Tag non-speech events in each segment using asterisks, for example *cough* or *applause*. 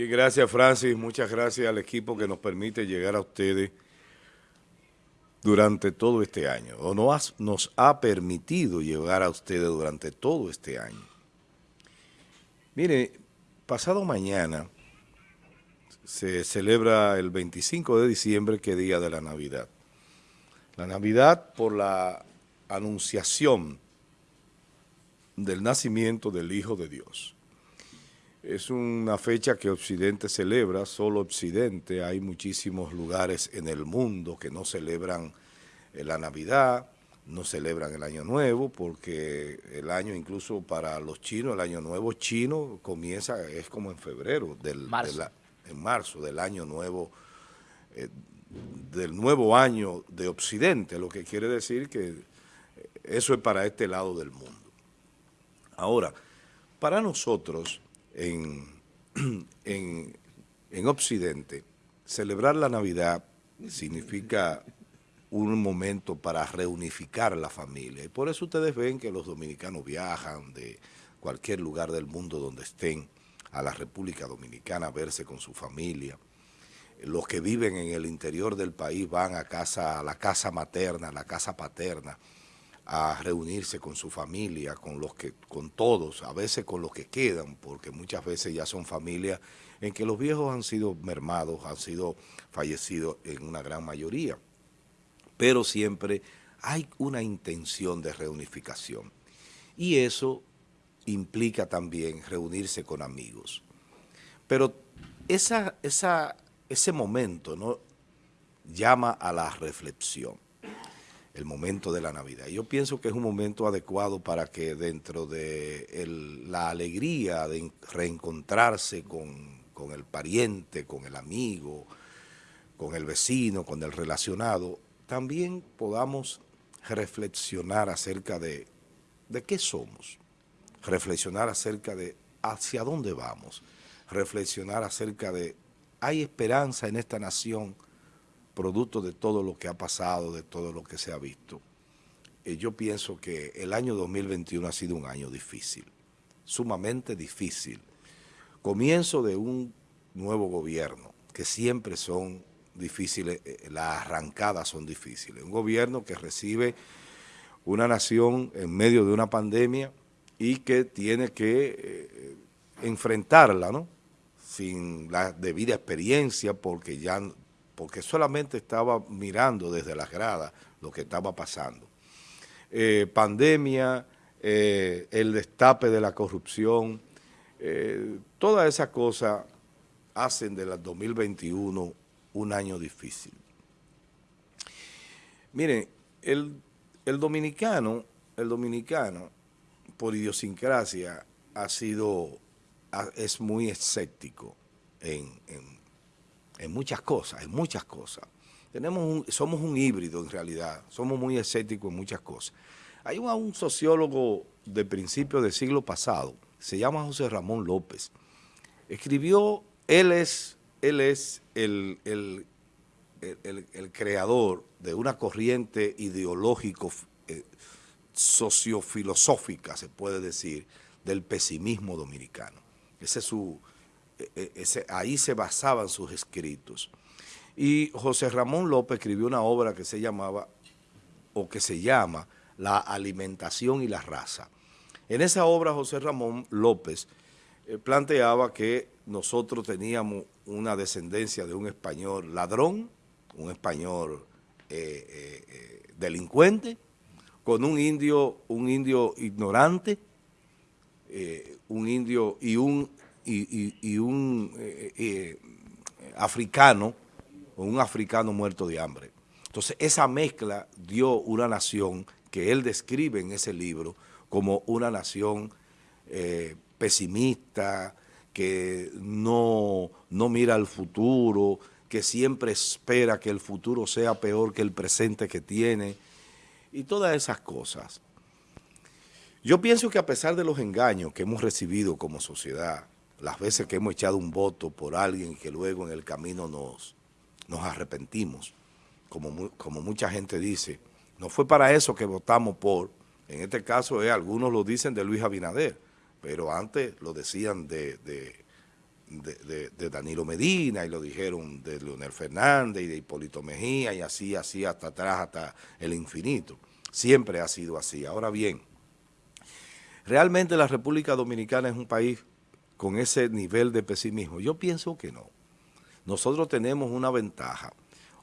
Bien, gracias Francis, muchas gracias al equipo que nos permite llegar a ustedes durante todo este año, o nos, nos ha permitido llegar a ustedes durante todo este año. Mire, pasado mañana se celebra el 25 de diciembre, que día de la Navidad. La Navidad por la anunciación del nacimiento del Hijo de Dios. Es una fecha que Occidente celebra, solo Occidente, hay muchísimos lugares en el mundo que no celebran eh, la Navidad, no celebran el Año Nuevo, porque el año incluso para los chinos, el Año Nuevo chino comienza, es como en febrero, del, en marzo del Año Nuevo, eh, del nuevo año de Occidente, lo que quiere decir que eso es para este lado del mundo. Ahora, para nosotros, *clears throat* en, en, Occidente, celebrar la Navidad significa un momento para reunificar la familia. Y por eso ustedes ven que los dominicanos viajan de cualquier lugar del mundo donde estén a la República Dominicana a verse con su familia. Los que viven en el interior del país van a, casa, a la casa materna, a la casa paterna, a reunirse con su familia, con los que, con todos, a veces con los que quedan, porque muchas veces ya son familias en que los viejos han sido mermados, han sido fallecidos en una gran mayoría. Pero siempre hay una intención de reunificación. Y eso implica también reunirse con amigos. Pero esa, ese momento llama a la reflexión el momento de la Navidad. Yo pienso que es un momento adecuado para que dentro de la alegría de reencontrarse con, con el pariente, con el amigo, con el vecino, con el relacionado, también podamos reflexionar acerca de, de qué somos, reflexionar acerca de hacia dónde vamos, reflexionar acerca de hay esperanza en esta nación, producto de todo lo que ha pasado, de todo lo que se ha visto, eh, yo pienso que el año 2021 ha sido un año difícil, sumamente difícil. Comienzo de un nuevo gobierno, que siempre son difíciles, eh, las arrancadas son difíciles. Un gobierno que recibe una nación en medio de una pandemia y que tiene que eh, enfrentarla, ¿no? Sin la debida experiencia, porque ya porque solamente estaba mirando desde las gradas lo que estaba pasando. Eh, pandemia, eh, el destape de la corrupción, eh, todas esas cosas hacen del 2021 un año difícil. Miren, el, dominicano, el dominicano, por idiosincrasia, ha sido, es muy escéptico en muchas cosas, en muchas cosas. Tenemos somos un híbrido en realidad, somos muy escépticos en muchas cosas. Hay un, sociólogo de principios del siglo pasado, se llama José Ramón López. Escribió, él es, él es el, el, creador de una corriente ideológico, eh, sociofilosófica, se puede decir, del pesimismo dominicano. Ese es su, e, e, ahí se basaban sus escritos. Y José Ramón López escribió una obra que se llamaba, o que se llama, La alimentación y la raza. En esa obra José Ramón López eh, planteaba que nosotros teníamos una descendencia de un español ladrón, un español eh, eh, delincuente, con un indio, un indio ignorante, un indio y un y, un eh, eh, africano, un africano muerto de hambre. Entonces, esa mezcla dio una nación que él describe en ese libro como una nación eh, pesimista, que no, no mira al futuro, que siempre espera que el futuro sea peor que el presente que tiene, y todas esas cosas. Yo pienso que a pesar de los engaños que hemos recibido como sociedad, las veces que hemos echado un voto por alguien que luego en el camino nos, nos arrepentimos, como, como mucha gente dice, no fue para eso que votamos por, en este caso algunos lo dicen de Luis Abinader, pero antes lo decían de, de, Danilo Medina y lo dijeron de Leonel Fernández y de Hipólito Mejía y así, así hasta atrás, hasta el infinito. Siempre ha sido así. Ahora bien, realmente la República Dominicana es un país con ese nivel de pesimismo. Yo pienso que no. Nosotros tenemos una ventaja.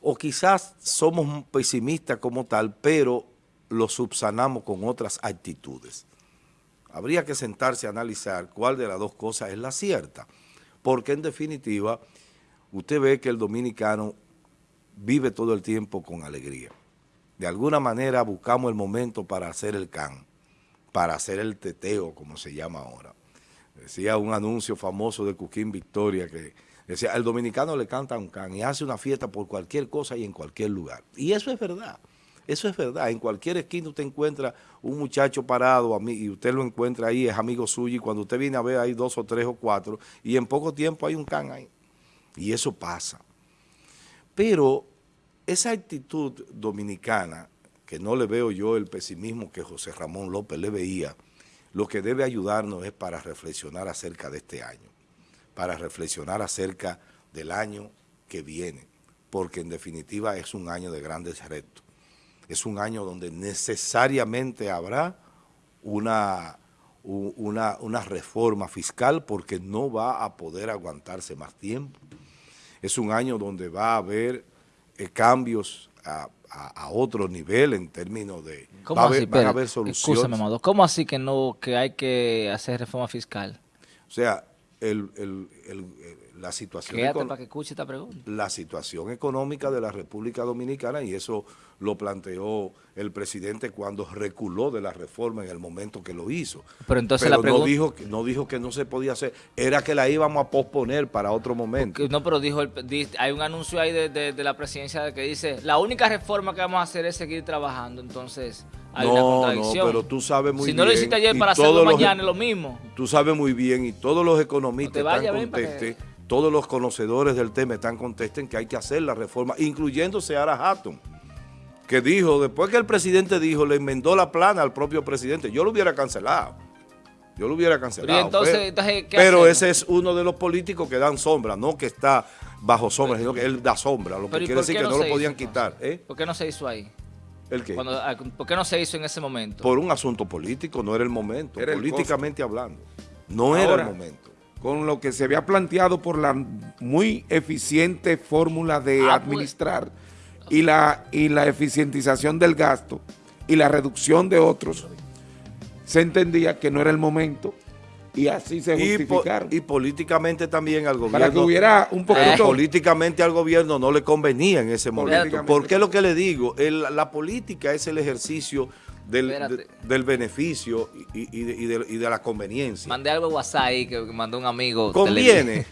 O quizás somos pesimistas como tal, pero lo subsanamos con otras actitudes. Habría que sentarse a analizar cuál de las dos cosas es la cierta porque en definitiva usted ve que el dominicano vive todo el tiempo con alegría. De alguna manera buscamos el momento para hacer el can, para hacer el teteo, como se llama ahora. Decía un anuncio famoso de Cuquín Victoria que decía, el dominicano le canta un can y hace una fiesta por cualquier cosa y en cualquier lugar. Y eso es verdad. Eso es verdad. En cualquier esquina usted encuentra un muchacho parado y usted lo encuentra ahí, es amigo suyo, y cuando usted viene a ver hay dos o tres o cuatro, y en poco tiempo hay un can ahí. Y eso pasa. Pero esa actitud dominicana, que no le veo yo el pesimismo que José Ramón López le veía, lo que debe ayudarnos es para reflexionar acerca de este año, para reflexionar acerca del año que viene, porque en definitiva es un año de grandes retos es un año donde necesariamente habrá una, una, una, reforma fiscal porque no va a poder aguantarse más tiempo. Es un año donde va a haber eh, cambios a, otro nivel en términos de... ¿Cómo así? van a haber soluciones. ¿Cómo así que no que hay que hacer reforma fiscal? O sea, el, el, la situación para que escuche esta pregunta. La situación económica de la República Dominicana y eso lo planteó el presidente cuando reculó de la reforma en el momento que lo hizo. Pero entonces la pregunta... no dijo, no dijo que no se podía hacer, era que la íbamos a posponer para otro momento. no, pero dijo, hay un anuncio ahí de, la presidencia que dice, la única reforma que vamos a hacer es seguir trabajando, entonces hay una contradicción. No, pero tú sabes muy bien. Si no lo hiciste ayer para hacerlo mañana, es lo mismo. Tú sabes muy bien y todos los economistas están contestes, todos los conocedores del tema están contestes que hay que hacer la reforma, incluyendo Seara Hatton que dijo, después que el presidente dijo, le enmendó la plana al propio presidente, yo lo hubiera cancelado. Yo lo hubiera cancelado. pero, ese es uno de los políticos que dan sombra, no que está bajo sombra, sino que él da sombra, lo que quiere decir que no, lo podían quitar. ¿eh? ¿Por qué no se hizo ahí? ¿El qué? Ah, ¿Por qué no se hizo en ese momento? Por un asunto político, no era el momento, políticamente hablando. No era el momento. Con lo que se había planteado por la muy eficiente fórmula de ah, pues, administrar y la, y la eficientización del gasto y la reducción de otros, se entendía que no era el momento y así se justificaron. Y, políticamente también al gobierno. Para que hubiera un poquito... políticamente al gobierno no le convenía en ese momento. Porque es lo que le digo, la política es el ejercicio del, del beneficio y, y, de, y, de, la conveniencia. Mandé algo WhatsApp ahí que mandó un amigo. Conviene,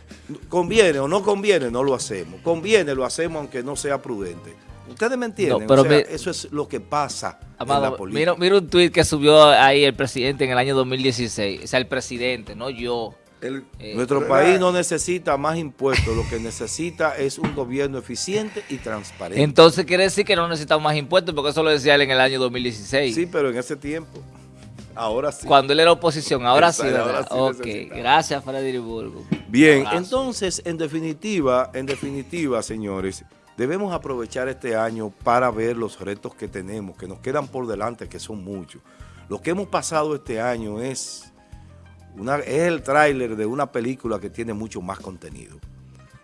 conviene o no conviene, no lo hacemos. Conviene, lo hacemos aunque no sea prudente. Ustedes me entienden, pero eso es lo que pasa en la política. Mira, un tuit que subió ahí el presidente en el año 2016, o sea, el presidente, no yo. Eh, nuestro país no necesita más impuestos, lo que necesita es un gobierno eficiente y transparente. Entonces quiere decir que no necesitamos más impuestos, porque eso lo decía él en el año 2016. Sí, pero en ese tiempo, ahora sí. Cuando él era oposición, ahora sí, ok, gracias Freddy Burgo. Bien, entonces, en definitiva, en definitiva, señores, debemos aprovechar este año para ver los retos que tenemos, que nos quedan por delante, que son muchos. Lo que hemos pasado este año es es el tráiler de una película que tiene mucho más contenido.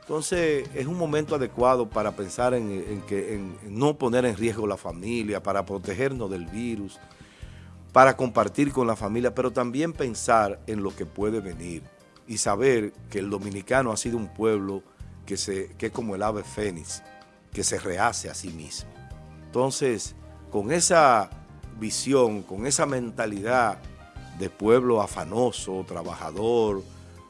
Entonces, es un momento adecuado para pensar en, que, no poner en riesgo la familia, para protegernos del virus, para compartir con la familia, pero también pensar en lo que puede venir y saber que el dominicano ha sido un pueblo que, se, que es como el ave fénix, que se rehace a sí mismo. Entonces, con esa visión, con esa mentalidad de pueblo afanoso, trabajador,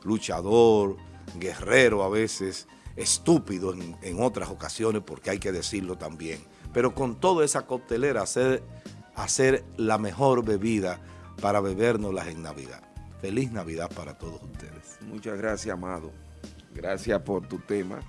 luchador, guerrero a veces, estúpido en, otras ocasiones, porque hay que decirlo también. Pero con toda esa coctelera, hacer, hacer la mejor bebida para bebérnoslas en Navidad. Feliz Navidad para todos ustedes. Muchas gracias, Amado. Gracias por tu tema.